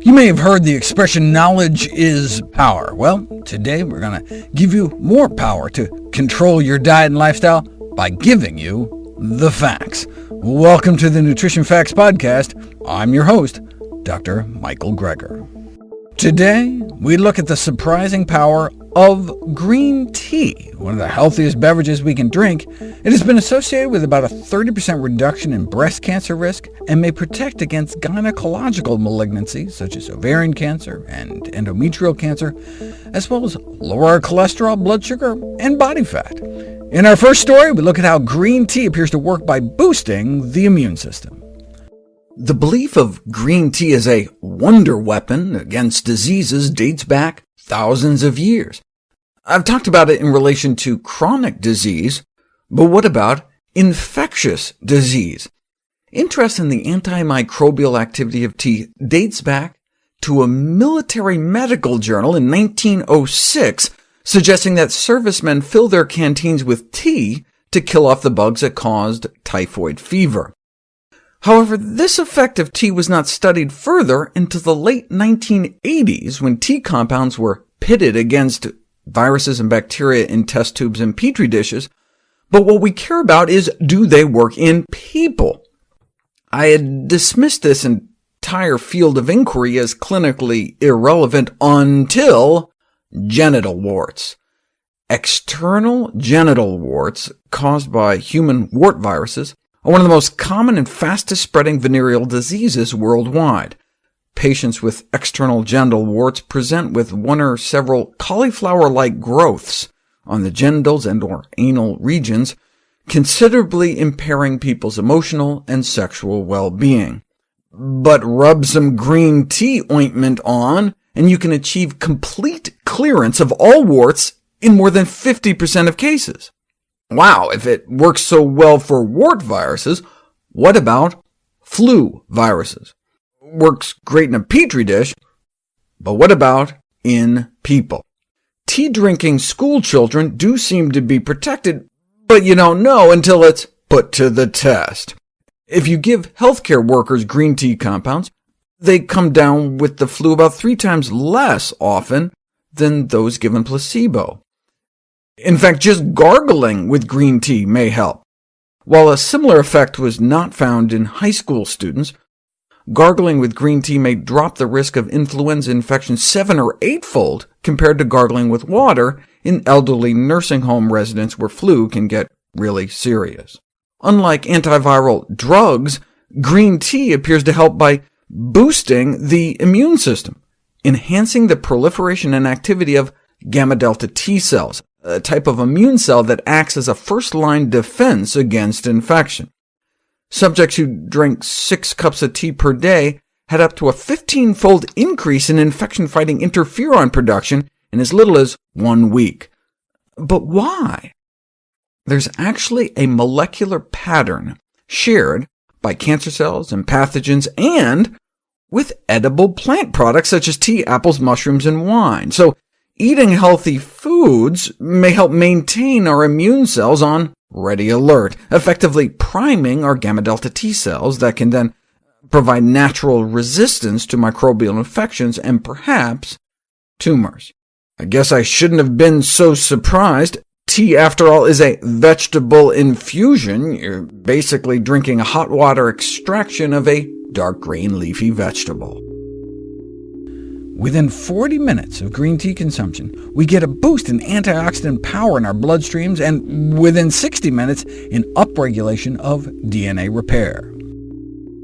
You may have heard the expression, knowledge is power. Well, today we're going to give you more power to control your diet and lifestyle by giving you the facts. Welcome to the Nutrition Facts Podcast. I'm your host, Dr. Michael Greger. Today, we look at the surprising power of green tea, one of the healthiest beverages we can drink. It has been associated with about a 30% reduction in breast cancer risk, and may protect against gynecological malignancies such as ovarian cancer and endometrial cancer, as well as lower our cholesterol, blood sugar, and body fat. In our first story, we look at how green tea appears to work by boosting the immune system. The belief of green tea as a wonder weapon against diseases dates back thousands of years. I've talked about it in relation to chronic disease, but what about infectious disease? Interest in the antimicrobial activity of tea dates back to a military medical journal in 1906 suggesting that servicemen fill their canteens with tea to kill off the bugs that caused typhoid fever. However, this effect of tea was not studied further until the late 1980s, when tea compounds were pitted against viruses and bacteria in test tubes and petri dishes, but what we care about is do they work in people? I had dismissed this entire field of inquiry as clinically irrelevant until genital warts. External genital warts, caused by human wart viruses, are one of the most common and fastest spreading venereal diseases worldwide. Patients with external genital warts present with one or several cauliflower-like growths on the genitals and or anal regions, considerably impairing people's emotional and sexual well-being. But rub some green tea ointment on, and you can achieve complete clearance of all warts in more than 50% of cases. Wow, if it works so well for wart viruses, what about flu viruses? Works great in a petri dish, but what about in people? Tea-drinking school children do seem to be protected, but you don't know until it's put to the test. If you give healthcare workers green tea compounds, they come down with the flu about three times less often than those given placebo. In fact, just gargling with green tea may help. While a similar effect was not found in high school students, gargling with green tea may drop the risk of influenza infection seven or eightfold compared to gargling with water in elderly nursing home residents where flu can get really serious. Unlike antiviral drugs, green tea appears to help by boosting the immune system, enhancing the proliferation and activity of gamma-delta T cells, a type of immune cell that acts as a first-line defense against infection. Subjects who drank six cups of tea per day had up to a 15-fold increase in infection-fighting interferon production in as little as one week. But why? There's actually a molecular pattern shared by cancer cells and pathogens, and with edible plant products such as tea, apples, mushrooms, and wine. So Eating healthy foods may help maintain our immune cells on ready alert, effectively priming our gamma-delta T cells that can then provide natural resistance to microbial infections and perhaps tumors. I guess I shouldn't have been so surprised. Tea, after all, is a vegetable infusion. You're basically drinking a hot water extraction of a dark green leafy vegetable. Within 40 minutes of green tea consumption, we get a boost in antioxidant power in our bloodstreams, and within 60 minutes, in upregulation of DNA repair.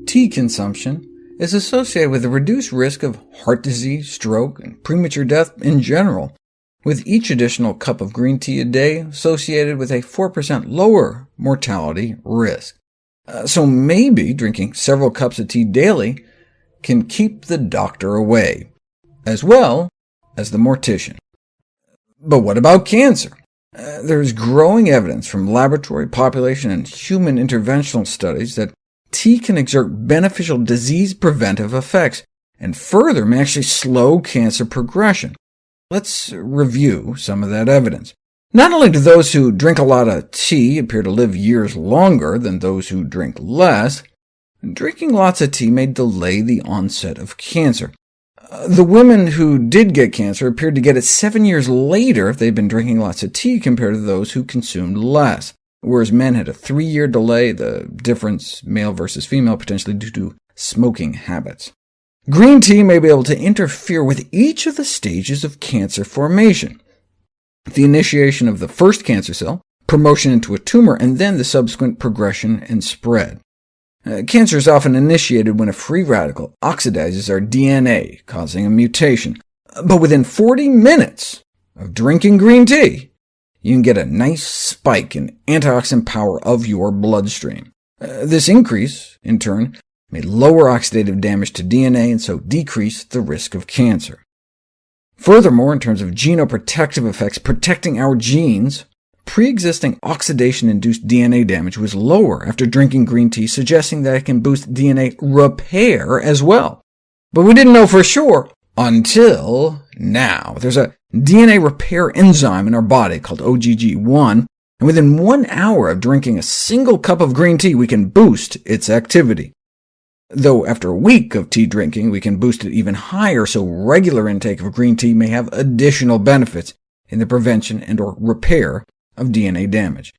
Tea consumption is associated with a reduced risk of heart disease, stroke, and premature death in general, with each additional cup of green tea a day associated with a 4% lower mortality risk. Uh, so maybe drinking several cups of tea daily can keep the doctor away as well as the mortician. But what about cancer? Uh, there is growing evidence from laboratory, population, and human interventional studies that tea can exert beneficial disease preventive effects, and further may actually slow cancer progression. Let's review some of that evidence. Not only do those who drink a lot of tea appear to live years longer than those who drink less, drinking lots of tea may delay the onset of cancer. The women who did get cancer appeared to get it seven years later if they'd been drinking lots of tea compared to those who consumed less, whereas men had a three-year delay, the difference male versus female potentially due to smoking habits. Green tea may be able to interfere with each of the stages of cancer formation, the initiation of the first cancer cell, promotion into a tumor, and then the subsequent progression and spread. Uh, cancer is often initiated when a free radical oxidizes our DNA, causing a mutation. But within 40 minutes of drinking green tea, you can get a nice spike in antioxidant power of your bloodstream. Uh, this increase, in turn, may lower oxidative damage to DNA and so decrease the risk of cancer. Furthermore, in terms of genoprotective effects, protecting our genes, pre-existing oxidation-induced DNA damage was lower after drinking green tea, suggesting that it can boost DNA repair as well. But we didn't know for sure until now. There's a DNA repair enzyme in our body called OGG1, and within one hour of drinking a single cup of green tea, we can boost its activity though after a week of tea drinking we can boost it even higher, so regular intake of green tea may have additional benefits in the prevention and or repair of DNA damage.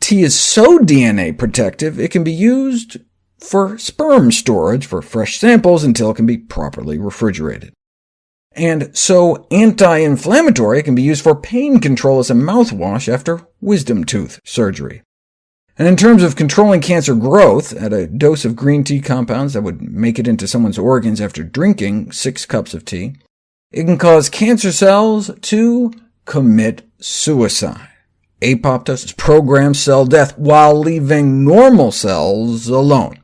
Tea is so DNA protective it can be used for sperm storage for fresh samples until it can be properly refrigerated. And so anti-inflammatory it can be used for pain control as a mouthwash after wisdom tooth surgery. And in terms of controlling cancer growth, at a dose of green tea compounds that would make it into someone's organs after drinking six cups of tea, it can cause cancer cells to commit suicide. Apoptosis programs cell death while leaving normal cells alone.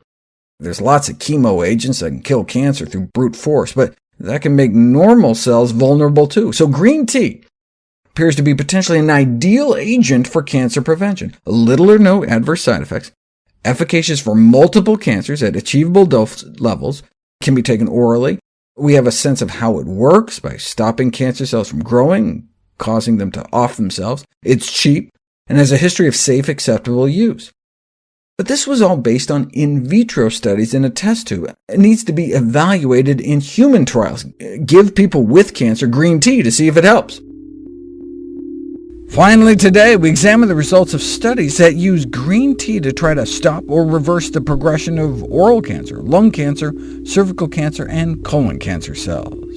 There's lots of chemo agents that can kill cancer through brute force, but that can make normal cells vulnerable too. So green tea appears to be potentially an ideal agent for cancer prevention. Little or no adverse side effects, efficacious for multiple cancers at achievable dose levels, can be taken orally. We have a sense of how it works by stopping cancer cells from growing, causing them to off themselves. It's cheap, and has a history of safe, acceptable use. But this was all based on in vitro studies in a test tube. It needs to be evaluated in human trials. Give people with cancer green tea to see if it helps. Finally today, we examine the results of studies that use green tea to try to stop or reverse the progression of oral cancer, lung cancer, cervical cancer, and colon cancer cells.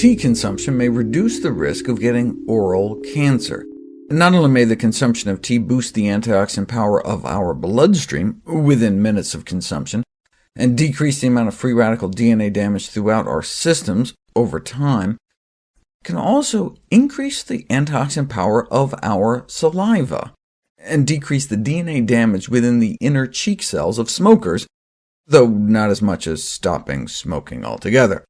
Tea consumption may reduce the risk of getting oral cancer. Not only may the consumption of tea boost the antioxidant power of our bloodstream within minutes of consumption, and decrease the amount of free radical DNA damage throughout our systems over time, can also increase the antioxidant power of our saliva, and decrease the DNA damage within the inner cheek cells of smokers, though not as much as stopping smoking altogether.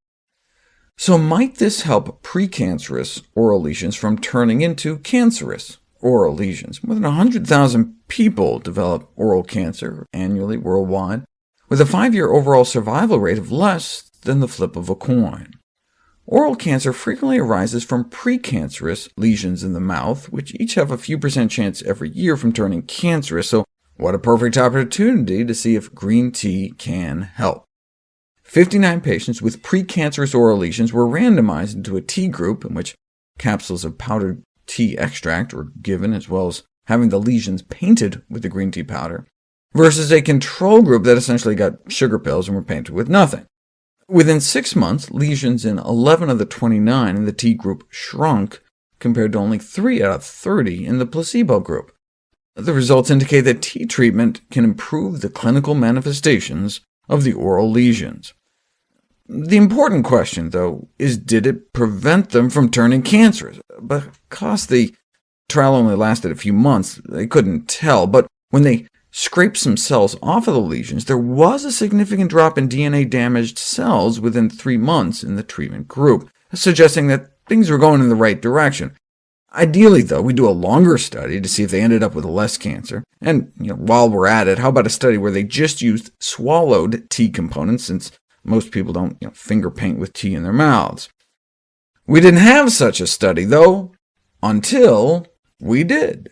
So might this help precancerous oral lesions from turning into cancerous oral lesions? More than 100,000 people develop oral cancer annually worldwide, with a five-year overall survival rate of less than the flip of a coin. Oral cancer frequently arises from precancerous lesions in the mouth, which each have a few percent chance every year from turning cancerous, so what a perfect opportunity to see if green tea can help. 59 patients with precancerous oral lesions were randomized into a tea group, in which capsules of powdered tea extract were given, as well as having the lesions painted with the green tea powder, versus a control group that essentially got sugar pills and were painted with nothing. Within six months, lesions in 11 of the 29 in the tea group shrunk, compared to only 3 out of 30 in the placebo group. The results indicate that tea treatment can improve the clinical manifestations of the oral lesions. The important question, though, is did it prevent them from turning cancerous? Because the trial only lasted a few months, they couldn't tell, but when they scraped some cells off of the lesions, there was a significant drop in DNA-damaged cells within three months in the treatment group, suggesting that things were going in the right direction. Ideally, though, we do a longer study to see if they ended up with less cancer. And you know, while we're at it, how about a study where they just used swallowed tea components, since most people don't you know, finger paint with tea in their mouths? We didn't have such a study, though, until we did.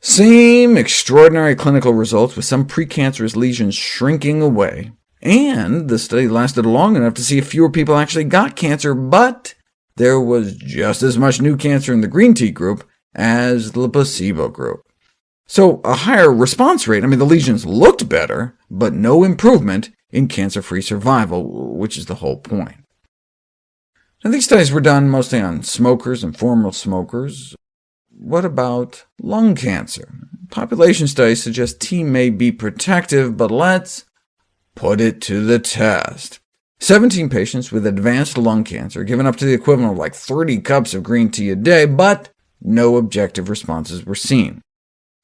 Same extraordinary clinical results, with some precancerous lesions shrinking away, and the study lasted long enough to see if fewer people actually got cancer, but there was just as much new cancer in the green tea group as the placebo group. So a higher response rate, I mean, the lesions looked better, but no improvement in cancer-free survival, which is the whole point. Now, these studies were done mostly on smokers and former smokers. What about lung cancer? Population studies suggest tea may be protective, but let's put it to the test. 17 patients with advanced lung cancer given up to the equivalent of like 30 cups of green tea a day, but no objective responses were seen.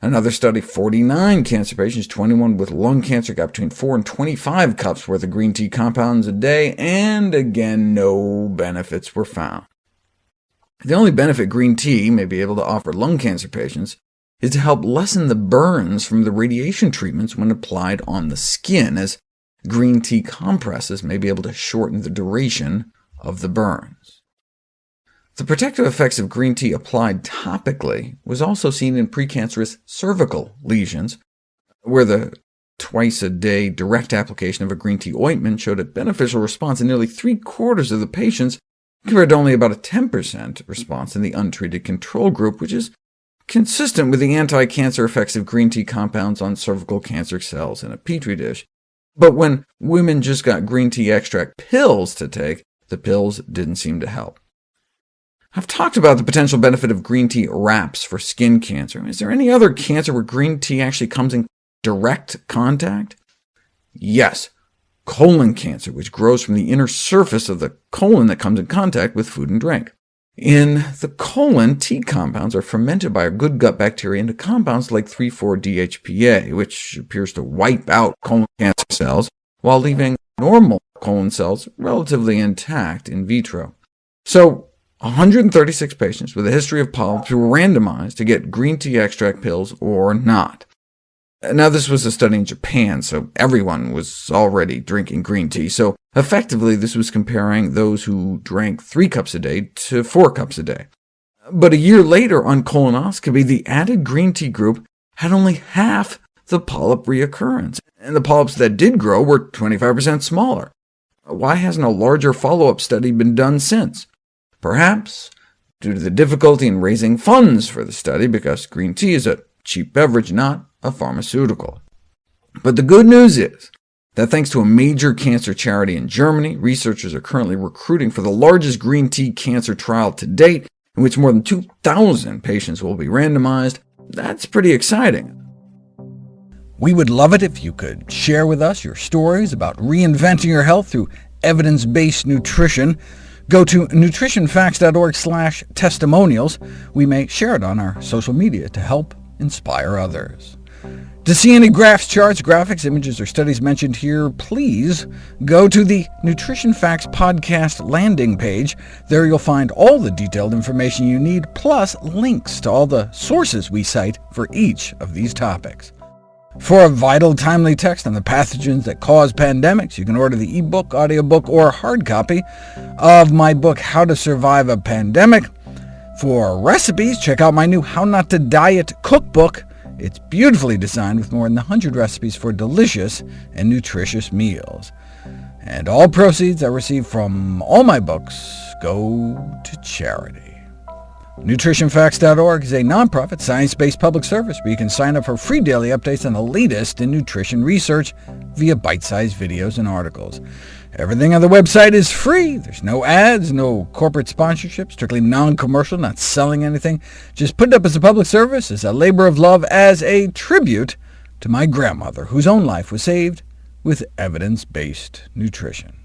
Another study, 49 cancer patients, 21 with lung cancer, got between 4 and 25 cups worth of green tea compounds a day, and again, no benefits were found. The only benefit green tea may be able to offer lung cancer patients is to help lessen the burns from the radiation treatments when applied on the skin, as green tea compresses may be able to shorten the duration of the burns. The protective effects of green tea applied topically was also seen in precancerous cervical lesions, where the twice-a-day direct application of a green tea ointment showed a beneficial response in nearly three-quarters of the patients, compared to only about a 10% response in the untreated control group, which is consistent with the anti-cancer effects of green tea compounds on cervical cancer cells in a petri dish. But when women just got green tea extract pills to take, the pills didn't seem to help. I've talked about the potential benefit of green tea wraps for skin cancer. Is there any other cancer where green tea actually comes in direct contact? Yes, colon cancer, which grows from the inner surface of the colon that comes in contact with food and drink. In the colon, tea compounds are fermented by our good gut bacteria into compounds like 3,4-DHPA, which appears to wipe out colon cancer cells, while leaving normal colon cells relatively intact in vitro. So 136 patients with a history of polyps were randomized to get green tea extract pills or not. Now, this was a study in Japan, so everyone was already drinking green tea, so effectively this was comparing those who drank three cups a day to four cups a day. But a year later on colonoscopy, the added green tea group had only half the polyp reoccurrence, and the polyps that did grow were 25% smaller. Why hasn't a larger follow-up study been done since? Perhaps due to the difficulty in raising funds for the study, because green tea is a cheap beverage, not a pharmaceutical. But the good news is that thanks to a major cancer charity in Germany, researchers are currently recruiting for the largest green tea cancer trial to date, in which more than 2,000 patients will be randomized. That's pretty exciting. We would love it if you could share with us your stories about reinventing your health through evidence-based nutrition. Go to nutritionfacts.org slash testimonials. We may share it on our social media to help inspire others. To see any graphs, charts, graphics, images, or studies mentioned here, please go to the Nutrition Facts podcast landing page. There you'll find all the detailed information you need, plus links to all the sources we cite for each of these topics. For a vital, timely text on the pathogens that cause pandemics, you can order the ebook, audiobook, or hard copy of my book, How to Survive a Pandemic. For recipes, check out my new How Not to Diet cookbook. It's beautifully designed with more than 100 recipes for delicious and nutritious meals. And all proceeds I receive from all my books go to charity. NutritionFacts.org is a nonprofit, science-based public service where you can sign up for free daily updates on the latest in nutrition research via bite-sized videos and articles. Everything on the website is free. There's no ads, no corporate sponsorship, strictly non-commercial, not selling anything. Just put it up as a public service, as a labor of love, as a tribute to my grandmother, whose own life was saved with evidence-based nutrition.